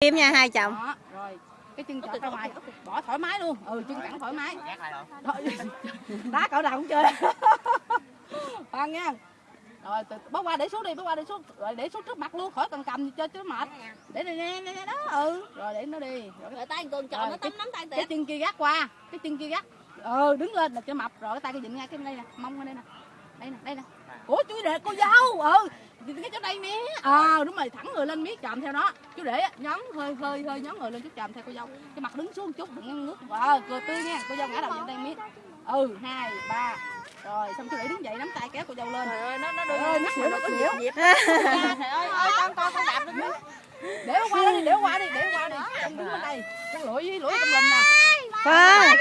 Kim nha hai chồng. đó rồi. Cái chân chọt ra ngoài bỏ thoải mái luôn. Ừ chân cẳng thoải mái. Đá cỡ nào cũng chơi. Khoan nha. Rồi từ, bó qua để xuống đi bó qua để xuống. Rồi để xuống trước mặt luôn khỏi cần cầm chơi cho nó mệt để đây nè nè nè đó ừ. Rồi để nó đi. Rồi Rồi tay con Rồi, tròn nó cái- tắm nắm tay cái tiệt. chân kia gác qua. Cái chân kia gác. Ừ đứng lên là cho mập. Rồi cái tay cái dịnh ngay cái đây nè. Mông ở đây nè đây nè đây nè. Ủa chú để cô dâu. Ừ Nhìn cái chỗ đây nè à đúng rồi thẳng người lên miết chạm theo nó chú để nhón hơi hơi hơi nhón người lên chút chạm theo cô dâu. Cái mặt đứng xuống chút đừng ngăn nước ờ cười tươi nha cô dâu ngã đầu trên đây miết ừ hai ba. Rồi xong chú để đứng dậy nắm tay kéo cô dâu lên. Trời ơi nó nó Trời ơi, nó xỉu, nó xỉu. Trời ơi ơi con con con đạp lên để nó qua đi để nó qua đi để nó qua đi. Con đứng bên đây con lũi với lũi trong lùm nè. Vâng.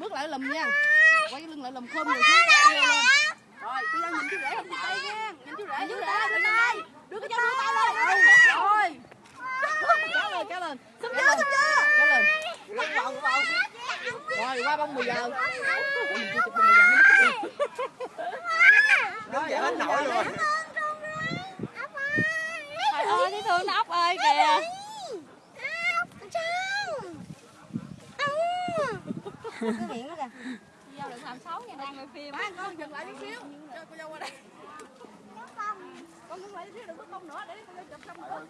bước lại lùm nha quay cái lưng lại lùm khom người xuống dâu lên. Rồi cô dâu nhìn chú rể không tay nha. Nhìn chú rể chú rể bên đây. Đưa cái dâu đưa tay lên ừ, rồi. Kéo lên kéo lên xúc chưa xúc chưa kéo lên rồi qua bông 10 giờ mình chưa chụp bông 10 giờ mới Đứng vậy hết nổi luôn. Rồi. Trời ơi thấy thương nó ốc ơi kìa Dâu đừng làm xấu nha đang quay phim. Ba con dừng lại chút xíu. Cho cô dâu qua đây. Con đứng lại chút xíu đừng có không nữa để cô dâu chụp xong rồi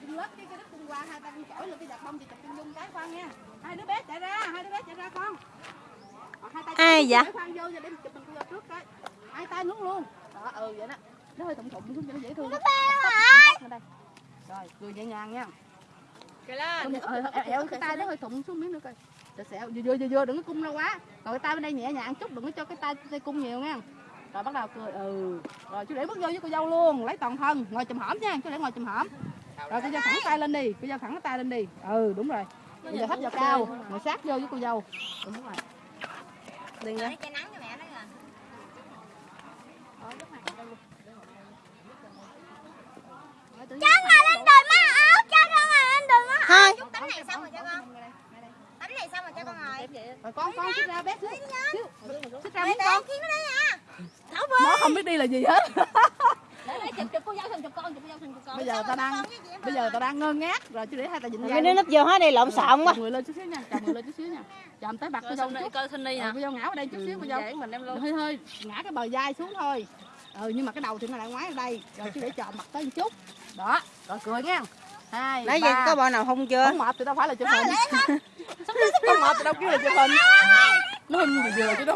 dừng lớp cái cái đất cung qua hai tay con chổi lên cái giật bông thì chụp chân dung cái khoan nha. Hai đứa bé chạy ra hai đứa bé chạy ra con. Hai tay Ai vậy? để khoan vô cho để chụp mình cô dâu trước cái. Hai tay luôn luôn. Đó ừ vậy đó. Nó hơi thụng thụng xuống cho nó dễ thương. Nó đây. Rồi cười nhẹ nhàng nha Kìa lên Con- ờ, cái tay nó hơi thụng xuống miếng nữa coi. Để xẹo vừa vừa vừa đừng có cung ra quá. Còn cái tay bên đây nhẹ nhàng chút đừng có cho cái tay tay cung nhiều nha. Rồi bắt đầu cười ừ. Rồi chú để bước vô với cô dâu luôn lấy toàn thân ngồi chùm hổm nha chú để ngồi chùm hổm. Rồi cô dâu thẳng tay lên đi cô dâu thẳng cái tay lên đi. Ừ đúng rồi. Bây giờ thấp vào cao ngồi sát vô với cô dâu. Đúng rồi. Đừng đó. Cái nắng cho mẹ nó kìa. Cháu ngồi lên đồi má Thôi. Tấm này xong rồi cho con Tấm này xong rồi cho con ngồi rồi con con xích ra bé xíu xíu xích ra miếng con. kiếm nó đấy à. Thảo nó không biết đi là gì hết. Để để chụp chụp cô dâu xong chụp con chụp cô dâu xong chụp con. Bây giờ ta đang bây giờ ta đang ngơ ngác. Rồi chú để hai dịnh Mấy dây đứa nấp vô hết đây lộn xộn quá. chồng người lên chút xíu nha chồng người lên chút xíu nha. Chồng tới bạc cô dâu chút. Coi xin đi Ờ, cô dâu ngã ở đây chút xíu cô dâu. mình đem hơi hơi ngã cái bờ vai xuống thôi. Ừ nhưng mà cái đầu thì nó lại ngoái ở đây. Rồi chú để chọn mặt tới một chút. Đó rồi cười nha hai Nãy giờ có bọn nào hung chưa? không mệt thì đâu phải là chụp hình không mệt thì